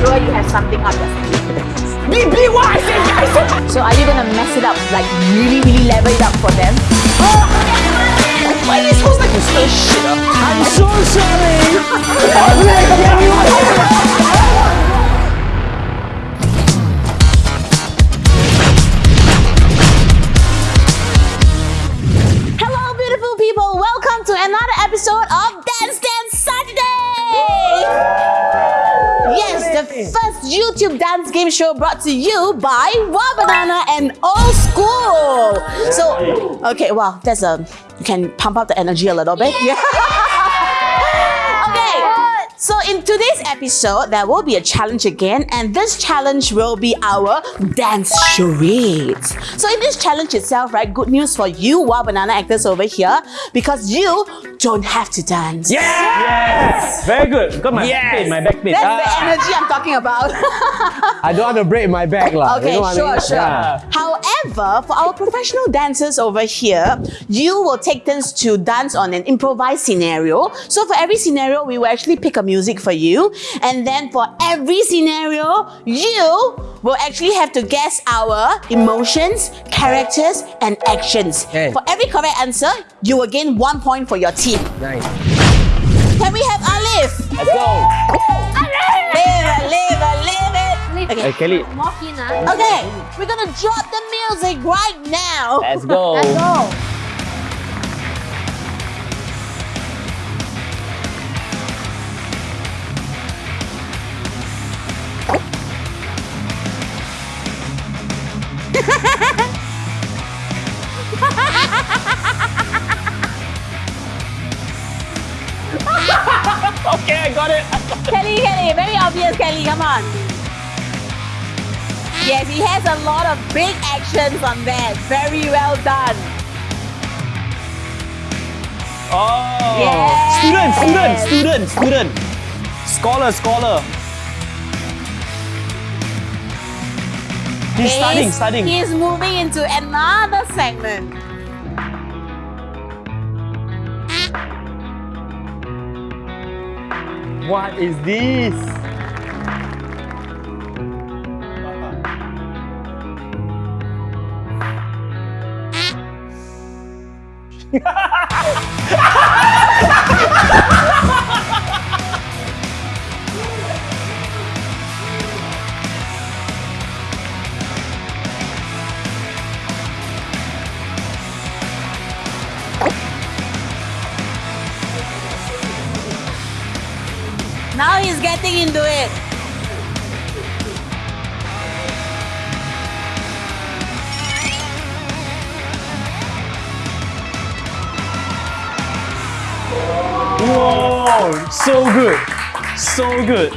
sure you have something up your sleeve. Be, be what I said, I said. So are you gonna mess it up, like really, really level it up for them? Why are you supposed like to shit up? I'm so sorry. YouTube dance game show brought to you by Wow Banana and Old School. So, okay, wow, that's a you can pump up the energy a little bit. Yeah. okay. So in today's episode, there will be a challenge again, and this challenge will be our dance charades. So in this challenge itself, right, good news for you, Wow Banana actors over here, because you don't have to dance. Yes. yes! Very good. Got my Yes. back pain, my back pain. That's Ah. the energy I'm talking about. I don't want to break my back lah. Okay, you know sure, I mean? sure. Yeah. However, for our professional dancers over here, you will take turns to dance on an improvised scenario. So for every scenario, we will actually pick a music for you. And then for every scenario, you will actually have to guess our emotions, characters, and actions. Okay. For every correct answer, you will gain one point for your team. Nice. Can we have Alif? Let's go. Live it, live it, live it. Okay. Kelly. More keen. Okay, we're gonna drop the music right now. Let's go. Let's go. Okay, I got it. Kelly, Kelly, very obvious, Kelly, come on. Yes, he has a lot of big actions on that. Very well done. Oh. Yes. Student, student, student, student. Scholar, scholar. He's studying, studying. He's moving into another segment. What is this? Now he's getting into it. Whoa, so good. So good.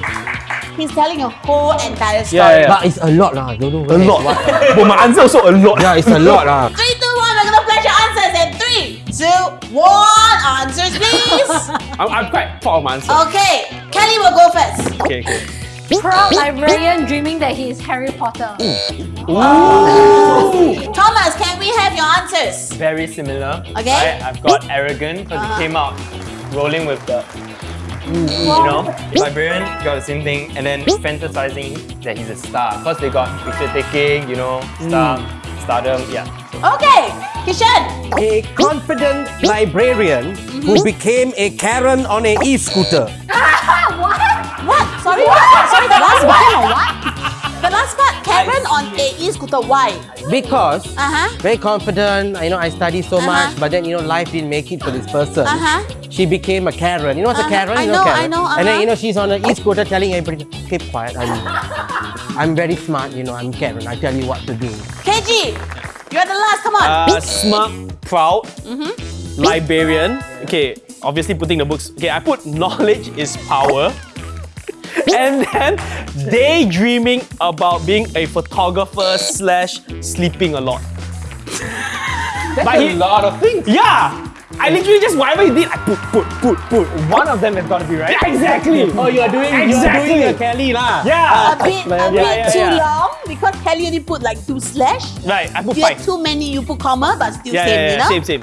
He's telling a whole entire story. Yeah, yeah. But it's a lot lah. Don't know. A lot. but my answer also a lot. Yeah, it's a lot lah. Three, two, one, we're gonna flash your answers in three, two, one. Answers, please. I'm, I'm quite proud of my answer. okay, Kelly will go first. Okay, okay. Proud librarian dreaming that he is Harry Potter. Thomas, can we have your answers? very similar. Okay. Right? I've got arrogant because Uh-huh. it came out rolling with the, you know, librarian got the same thing, and then fantasizing that he's a star because they got picture taking, you know, star, stardom, yeah. Okay, Kishan. A confident librarian who became a Karen on a e-scooter. What? What? Sorry, what? Sorry, the last part or what? The last part, Karen on a e-scooter. Why? Because Uh-huh. very confident, you know, I study so Uh-huh. much, but then you know, life didn't make it for this person. Uh-huh. She became a Karen. You know what's Uh-huh. a Karen? I you know, Karen? I know, And then uh-huh. you know she's on an e-scooter telling everybody, keep quiet. I'm, I'm very smart. You know, I'm Karen. I tell you what to do. KG, you're the last. Come on. Uh, smart, proud, librarian. Okay, obviously putting the books. Okay, I put knowledge is power. And then daydreaming about being a photographer slash sleeping a lot. That's But a he- lot of things. Yeah! I literally just whatever he did, I put, put, put, put. One of them has got to be right. Yeah, exactly. Oh, you are doing, Exactly. you are doing a Kelly lah. Yeah! Ah, a bit, a yeah, bit yeah, too yeah. long because Kelly only put like two slash. Right, I put You had five. too many, you put comma, but still Yeah, same, yeah, you know? same, same.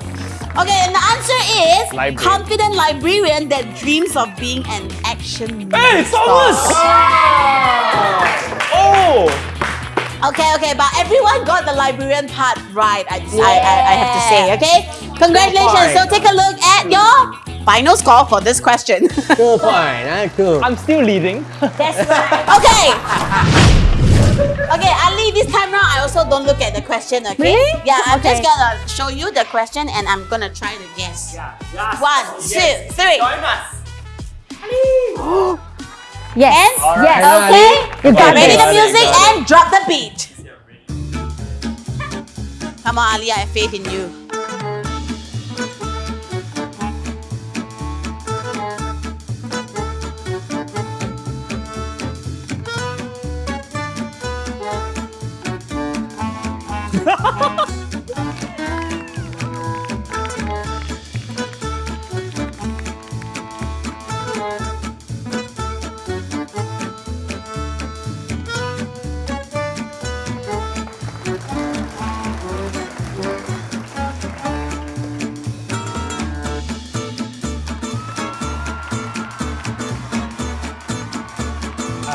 Okay, and the answer is Librarian. confident librarian that dreams of being an action Hey, star. Thomas! Oh! Okay, okay, but everyone got the librarian part right. I, I, I, I have to say, okay? Congratulations. So take a look at your final score for this question. Two point. two. I'm still leading. okay. Okay, Ali, this time round, I also don't look at the question, okay? Really? Yeah, I'm just gonna show you the question and I'm gonna try to guess. One, two, three. Yes. And Yes. okay, You got ready it. the music and drop the beat. Come on, Ali, I have faith in you.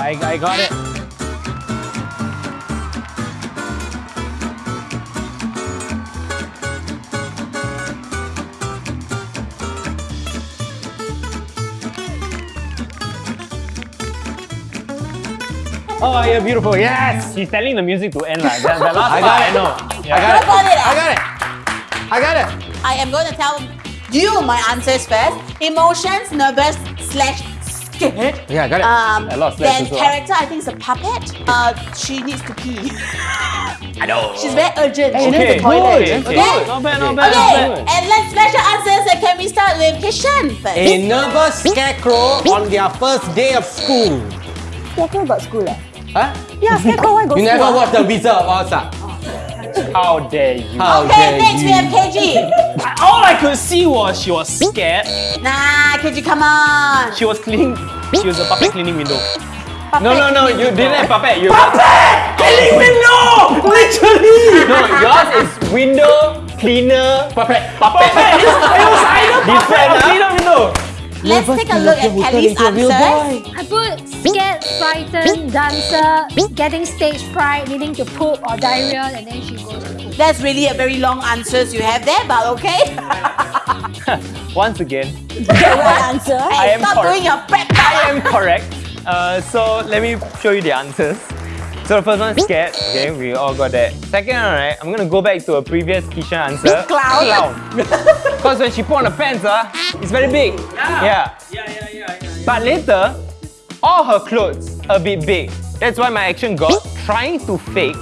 I, I got it. Oh, you're beautiful. Yes! He's telling the music to end like that. The last I part, got I it. know. I Yeah. got it. got it. I got it. I got it. I am going to tell you my answers first. Emotions, nervous, slash scared. Yeah, I got it. Um, A lot of slash then also, character, I think it's a puppet. Uh, she needs to pee. I know. She's very urgent. She Okay, needs the toilet. okay, Okay. okay. Not bad, not bad, Okay, not bad. and let's smash your answers. And can we start with Kishan first? A nervous scarecrow on their first day of school. Scarecrow about school eh? Huh? Yeah, Scarecrow why go You never watch The Wizard of Oz? ah? How dare you? How Okay, dare next we have KG. All I could see was she was scared. Nah, KG, come on. She was cleaning. She was a puppet cleaning window. Puppet No, no, no. You didn't have puppet. You puppet cleaning window. Literally. No, yours is window cleaner. Puppet. Puppet. it was either puppet or cleaner window. Let's take a look at Kelly's answers. I put scared, frightened, dancer, getting stage fright, needing to poop or diarrhea, and then she goes to poop. That's really a very long answers you have there, but okay. Once again, answer. I am Stop doing your prep. I am correct. Uh, so let me show you the answers. So the first one, is scared. Okay, we all got that. Second one, right? I'm gonna go back to a previous Kishan answer. Clown. Clown. Because when she put on the pants, uh, it's very big. Yeah. Yeah. Yeah, yeah, yeah, But later, all her clothes a bit big. That's why my action got trying to fake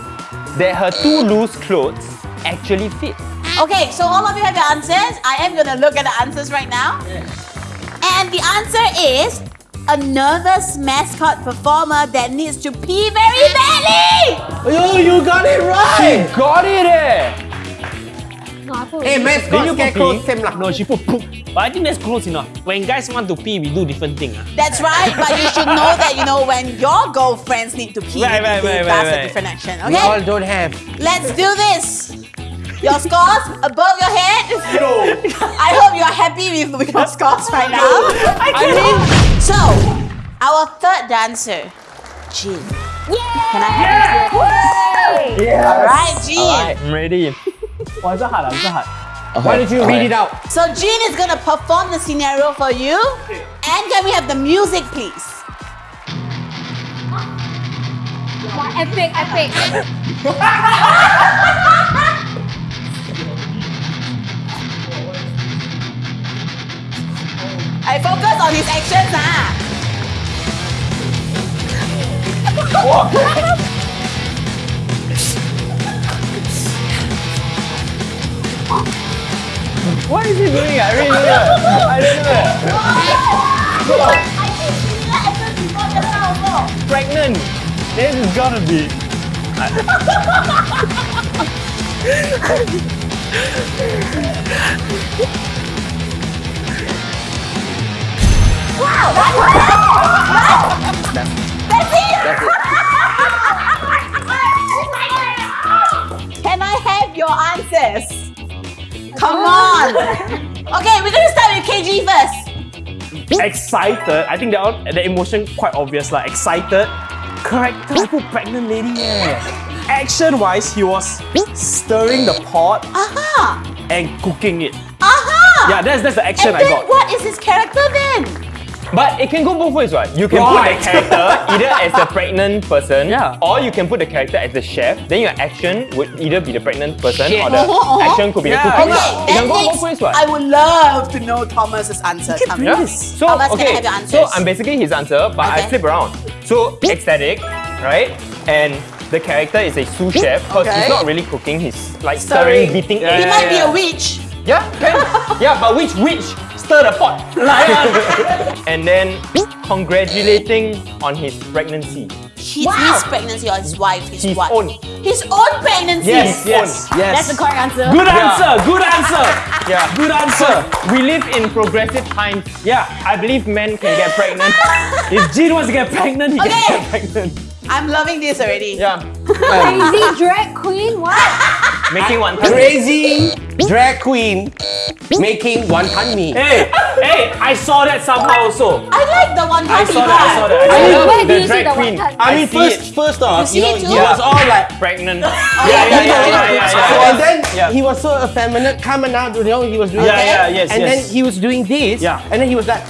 that her two loose clothes actually fit. Okay, so all of you have your answers. I am gonna look at the answers right now. And the answer is a nervous mascot performer that needs to pee very badly. Oh, you got it right. Got it, eh? No, I Hey, Did mascot you put scarecrow pee? same lah. No, she put poop. But I think that's close enough. When guys want to pee, we do different thing. ah. That's right, but you should know that you know when your girlfriends need to pee, Right, right, they right, pass right, a different action. okay? We all don't have. let's do this. Your scores above your head. I hope you are happy with, with your scores right now. I mean, so our third dancer, Jean. Can I have you? All right, Jean. I'm ready. Wow, it's hard. It's hard. Why don't you read it out? So Jean is gonna perform the scenario for you. And can we have the music, please? Wow, epic, epic. I focus on his actions, ah. What is he doing? I really don't know. I don't know. Pregnant. This is gotta be. Wow! Can I have your answers? Come on. Okay, we're gonna start with KG first. excited. I think that one, the emotion quite obvious, like excited. Character put pregnant lady. Yeah. Action wise, he was stirring the pot Aha! and cooking it. Aha! Yeah, that's that's the action and I got. what is his character then? But it can go both ways, right? You can Right. put the character either as the pregnant person, Yeah. or you can put the character as the chef. Then your action would either be the pregnant person Shit. or the Uh-huh, uh-huh. action could be Yeah. the cooking. Okay, It can go both ways, right? I would love to know Thomas's answer. Come bring here. this. So Thomas, can I okay, have your answers? so I'm basically his answer, but I flip around. So ecstatic, right? And the character is a sous chef because Okay. he's not really cooking. He's like Stirring. stirring, beating Yeah, He might be a witch. Yeah, can. yeah, but which which stir the pot? and then congratulating on his pregnancy. His, his pregnancy or his wife, his, His wife. own. His own pregnancy. Yes, yes, yes. That's the correct answer. Good answer. Good answer. Yeah. Good answer. We live in progressive times. Yeah, I believe men can get pregnant. If Jean wants to get pregnant, he Okay. can get pregnant. I'm loving this already. Yeah, Crazy drag queen? What? Making one time. Crazy drag queen making wonton mee. Hey, hey, I saw that somehow also. I like the one I saw that. I saw that. I saw I that. love Where do the you see the queen. wonton? I mean, see first, it. first off, see you know, he was all like, Pregnant. Oh, yeah, yeah, yeah, yeah, yeah, yeah, yeah, So, and then Yeah. he was so effeminate, coming out, you know, he was doing Yeah, that. yeah, yes, And yes. then he was doing this. Yeah. And then he was like,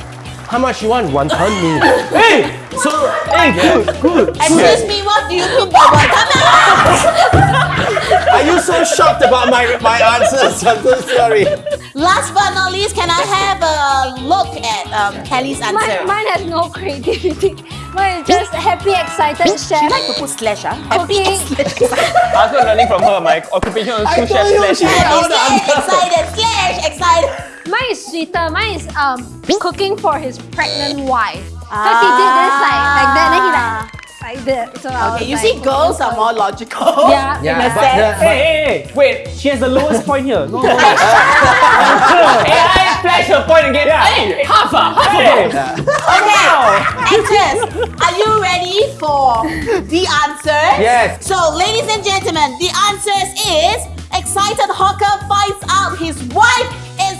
how much you want? Wonton mee. Hey, so hey, good, good. Excuse me, what do you mean by wonton? Are you so shocked about my, my answers? I'm so sorry. Last but not least, can I have a look at um, Kelly's answer? Mine, mine has no creativity. Mine is just happy, excited She like to put slash, huh? Happy Cooking. slash. I was learning from her. My occupation was sous chef slash. Happy slash, excited, slash, excited. Mine is sweeter. Mine is um cooking for his pregnant wife. Because he did this like like that, then he like like that. So Okay, you like, see, girls are more logical. Yeah. Yeah, In a but sense. the- Hey, hey, hey, wait, she has the lowest point here. No, no, no. Hey, I flash her point again. Yeah. Hey, half a half Hey. Okay, actors, are you ready for the answers? Yes. So, ladies and gentlemen, the answers is excited hawker finds out his wife is pregnant.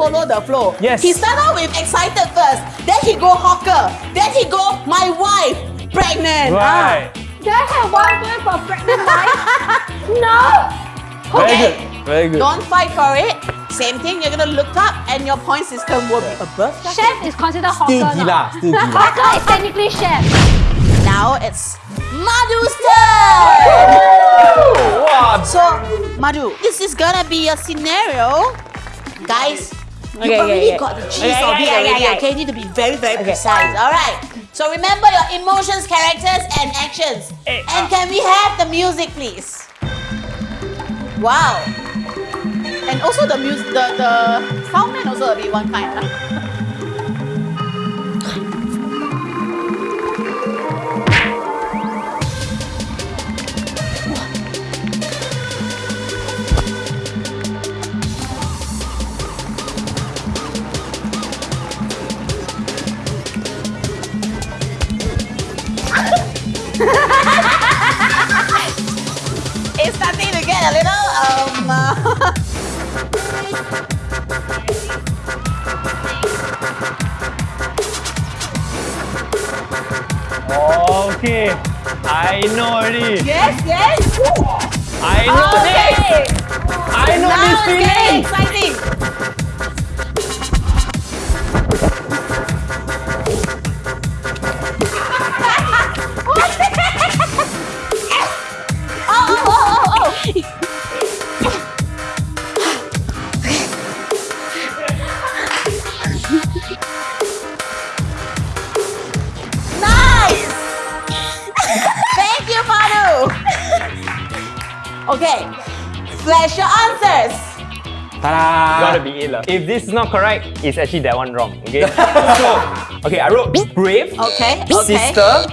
He really followed the flow. Yes. He started out with excited first, then he go hawker, then he go my wife pregnant. Right. Do I have one point for pregnant wife? no. Ah, Very good. Very good. Don't fight for it. Same thing, you're gonna look up and your point system will be above. that. Chef is considered hawker. Still now. gila, still gila. Hawker is technically chef. Now it's Madhu's turn. Wow. So, Madhu, this is gonna be a scenario. Guys, you Okay, okay, already okay. got the gist Okay, of okay, it okay, already, okay. okay? You need to be very, very precise. Alright. So remember your emotions, characters, and actions. Eh, and uh, can we have the music, please? Wow. And also the music, the, the sound man also a bit one kind. Huh? It's starting to get a little um. uh, Okay. I know already. yes, yes. I know Okay. this. I know Now this feeling. Okay, flash your answers. Ta-da! Gotta be it lah. If this is not correct, it's actually that one wrong. Okay. so, okay, I wrote brave Okay, okay. sister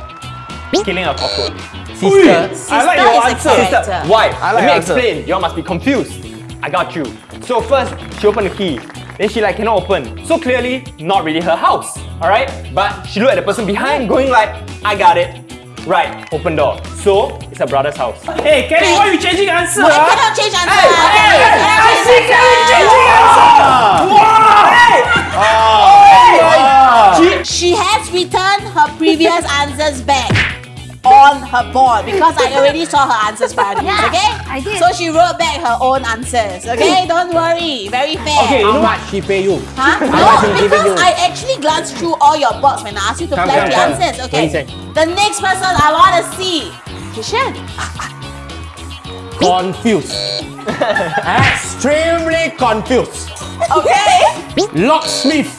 killing a cockroach. Sister. I like your is answer. character. Sister, why? I Let me answer. explain. You all must be confused. I got you. So first, she opened the key. Then she like cannot open. So clearly, not really her house. Alright? But she looked at the person behind going like, I got it. Right, open door. So, it's a brother's house. Hey, Kelly, why are you changing answer? I ah? cannot change answer. Hey, okay? hey, I cannot I see Kelly changing answer! Wow! She, she has returned her previous answers back on her board because I already saw her answers prior to this, Yeah, okay? I did. So she wrote back her own answers, okay? Don't worry, very fair. Okay, How what? much she pay you? Huh? No, because you? I actually glanced through all your box when I asked you to Come, flash the answers. Okay. is it? The next person I want to see, Kishan. Confused. Extremely confused. Okay. Locksmith.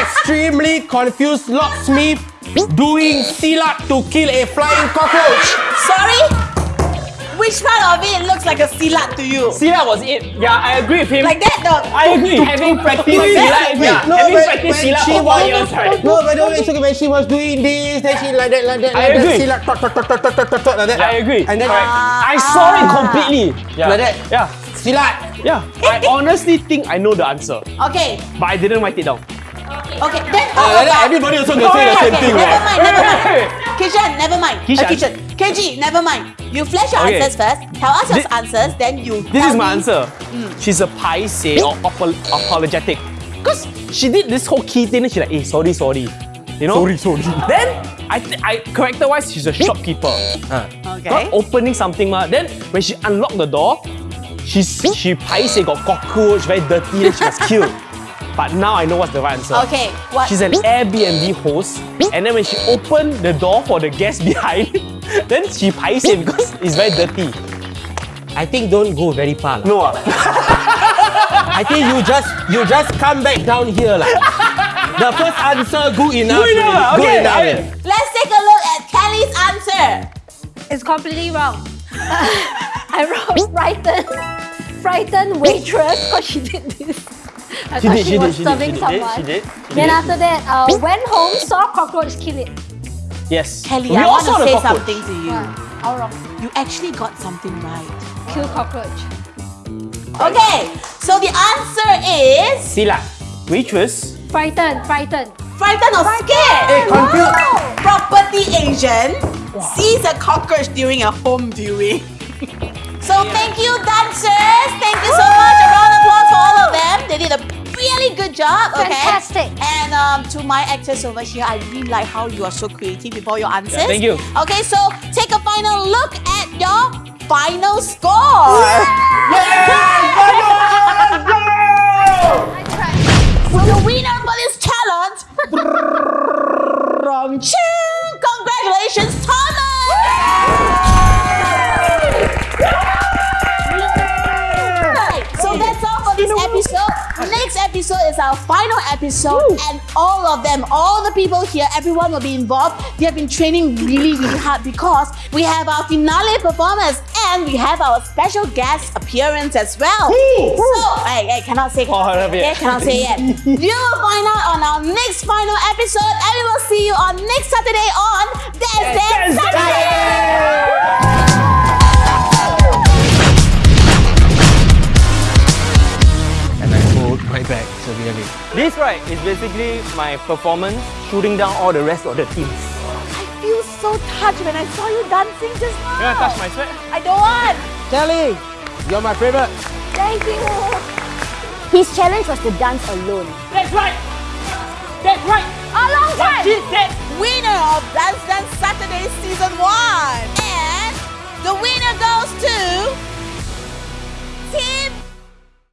Extremely confused locksmith doing silat to kill a flying cockroach. Sorry. Which part of it looks like a silat to you? See, that was it. Yeah, I agree with him. Like that, no. I agree. Having practiced Wait, Silat, yeah, no, having when- practiced Silat she for four was- years, right? No, but no, it's okay. When she was doing this, then she like that, like that, I like that, agree. silat, tok, tok, tok, tok, tok, tok, tok, like that. I agree. And then Correct. Ah. I saw it completely. Yeah. like that. Yeah. Silat. Yeah, I honestly think I know the answer, Okay. but I didn't write it down. Okay. Then Uh, how like that, about? everybody also can say the Okay, thing, never right? mind, never mind. Kishan, never mind. Kishan? Uh, Kishan. KG, never mind. You flash your Okay. answers first. Tell us your Thi- answers, then you. This is my me- answer. She's a paise or apo- apologetic. Because she did this whole key thing and she's like, hey, sorry, sorry. You know? Sorry, sorry. Then, I, I character-wise, she's a shopkeeper. Okay. Not opening something, ma. Then, when she unlocked the door, she's, she paise got cockroach, very dirty, then she was killed. But now I know what's the right answer. Okay. What? She's an Airbnb host, and then when she opened the door for the guest behind, then she paise because it's very dirty. I think don't go very far. lah. No, ah. I think you just you just come back down here lah. The first answer good enough. Good enough, already. Good okay, enough. okay. Let's take a look at Kelly's answer. It's completely wrong. I wrote frightened, frightened waitress because she did this. I She thought did, she, she was did, she did, serving she did, someone. she did, she Then did. after that, uh, went home, saw cockroach, kill it. Yes. Kelly, We I all want saw to the say cockroach. something to you. Yeah, all wrong. You actually got something right. Kill cockroach. Okay. So the answer is Silat. Waitress. Frightened, frightened. frightened or scared. Hey, confused. Property Asian sees a cockroach during a home viewing. so thank you, dancers. Thank you so much. A round of applause for all of them. They did a really good job. Okay. Fantastic. And um, to my actors over here, I really like how you are so creative with all your answers. thank you. Okay, so take a final look at your final score. So the winner for this final episode, and all of them, all the people here, everyone will be involved. They have been training really, really hard because we have our finale performance and we have our special guest appearance as well. So, hey, hey, cannot say, Oh, not yet. okay, cannot say yet. you will find out on our next final episode, and we will see you on next Saturday on Dance Dance Saturday. Right is basically my performance shooting down all the rest of the teams. I feel so touched when I saw you dancing just now. You wanna touch my sweat? I don't want. Kelly, you're my favorite. Thank you. His challenge was to dance alone. That's right. That's right. A long time. She said. Winner of Dance Dance Saturday Season 1. And the winner goes to Team